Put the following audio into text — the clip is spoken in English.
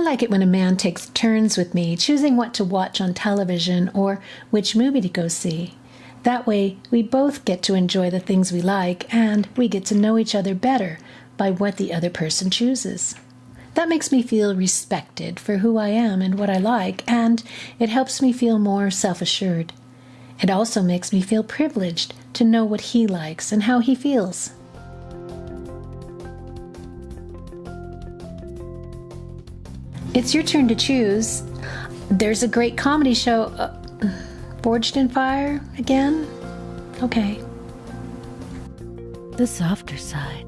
like it when a man takes turns with me, choosing what to watch on television or which movie to go see. That way, we both get to enjoy the things we like and we get to know each other better by what the other person chooses. That makes me feel respected for who I am and what I like, and it helps me feel more self assured. It also makes me feel privileged to know what he likes and how he feels. It's your turn to choose. There's a great comedy show, uh, Forged in Fire, again? Okay. The softer side.